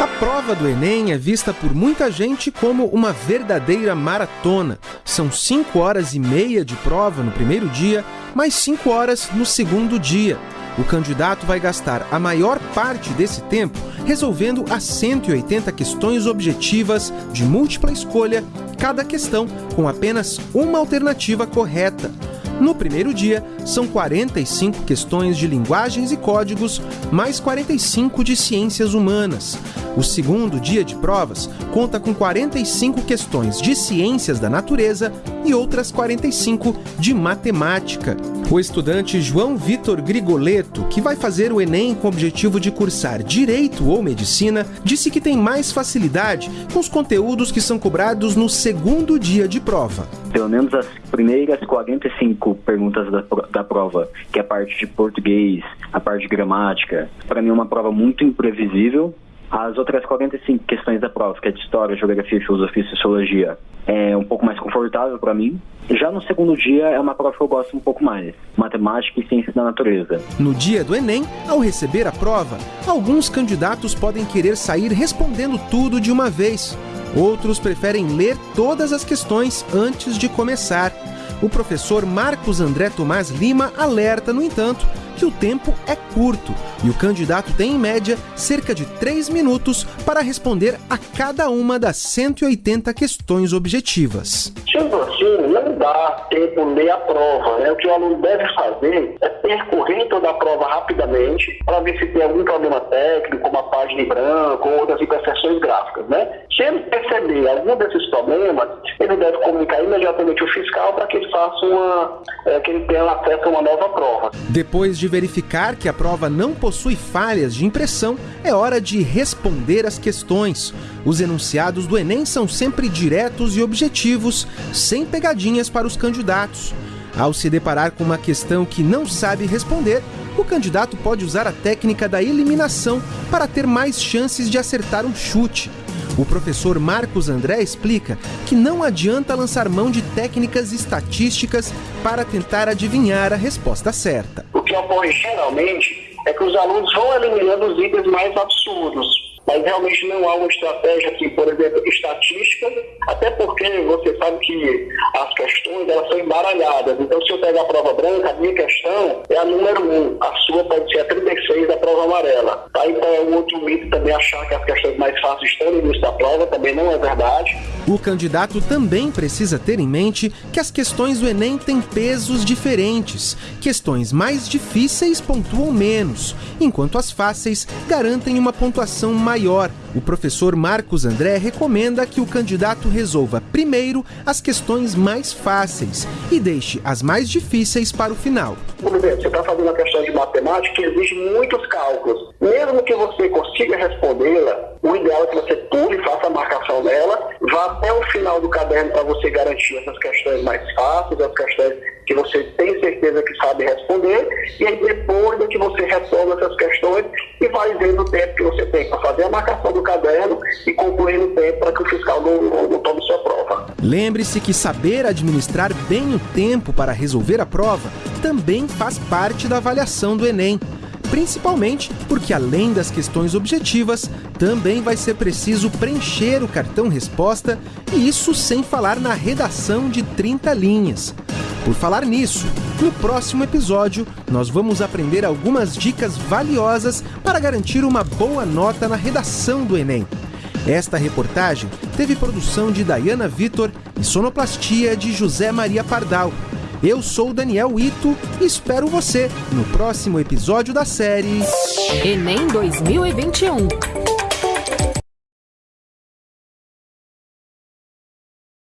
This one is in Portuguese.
A prova do Enem é vista por muita gente como uma verdadeira maratona. São cinco horas e meia de prova no primeiro dia, mais cinco horas no segundo dia. O candidato vai gastar a maior parte desse tempo resolvendo as 180 questões objetivas de múltipla escolha, cada questão com apenas uma alternativa correta. No primeiro dia, são 45 questões de linguagens e códigos, mais 45 de ciências humanas. O segundo dia de provas conta com 45 questões de ciências da natureza e outras 45 de matemática. O estudante João Vitor Grigoleto, que vai fazer o Enem com o objetivo de cursar Direito ou Medicina, disse que tem mais facilidade com os conteúdos que são cobrados no segundo dia de prova. Pelo menos as primeiras 45 perguntas da, da prova, que é a parte de português, a parte de gramática, para mim é uma prova muito imprevisível, as outras 45 questões da prova, que é de História, Geografia, Filosofia e Sociologia, é um pouco mais confortável para mim. Já no segundo dia é uma prova que eu gosto um pouco mais, Matemática e Ciências da Natureza. No dia do Enem, ao receber a prova, alguns candidatos podem querer sair respondendo tudo de uma vez. Outros preferem ler todas as questões antes de começar. O professor Marcos André Tomás Lima alerta, no entanto, que o tempo é curto e o candidato tem, em média, cerca de 3 minutos para responder a cada uma das 180 questões objetivas. Sendo assim, não dá tempo a prova. Né? O que o aluno deve fazer é percorrer toda a prova rapidamente para ver se tem algum problema técnico, como a página em branco ou outras imperfeições gráficas. Né? Se ele perceber algum desses problemas, ele deve comunicar imediatamente o fiscal para que ele faça uma, é, que ele tenha acesso a uma nova prova. Depois de verificar que a prova não possui falhas de impressão, é hora de responder as questões. Os enunciados do Enem são sempre diretos e objetivos, sem pegadinhas para os candidatos. Ao se deparar com uma questão que não sabe responder, o candidato pode usar a técnica da eliminação para ter mais chances de acertar um chute. O professor Marcos André explica que não adianta lançar mão de técnicas estatísticas para tentar adivinhar a resposta certa. O que ocorre geralmente é que os alunos vão eliminando os itens mais absurdos mas realmente não há uma estratégia aqui, por exemplo, estatística, até porque você sabe que as questões elas são embaralhadas. Então, se eu pegar a prova branca, a minha questão é a número 1, a sua pode ser a 36 da prova amarela. Tá? Então, é um outro mito também achar que as questões mais fáceis estão no início da prova, também não é verdade. O candidato também precisa ter em mente que as questões do Enem têm pesos diferentes. Questões mais difíceis pontuam menos, enquanto as fáceis garantem uma pontuação maior. O professor Marcos André recomenda que o candidato resolva primeiro as questões mais fáceis e deixe as mais difíceis para o final. Por exemplo, você está fazendo uma questão de matemática que exige muitos cálculos. Mesmo que você consiga respondê-la, o ideal é que você pule e faça a marcação dela, vá até o final do caderno para você garantir essas questões mais fáceis, as questões que você tem certeza que sabe responder, e aí depois é que você retoma essas questões e vai vendo o tempo que você tem para fazer a marcação do caderno e concluir no tempo para que o fiscal não, não, não tome sua prova. Lembre-se que saber administrar bem o tempo para resolver a prova também faz parte da avaliação do Enem principalmente porque, além das questões objetivas, também vai ser preciso preencher o cartão resposta e isso sem falar na redação de 30 linhas. Por falar nisso, no próximo episódio nós vamos aprender algumas dicas valiosas para garantir uma boa nota na redação do Enem. Esta reportagem teve produção de Dayana Vitor e sonoplastia de José Maria Pardal. Eu sou Daniel Ito e espero você no próximo episódio da série Enem 2021.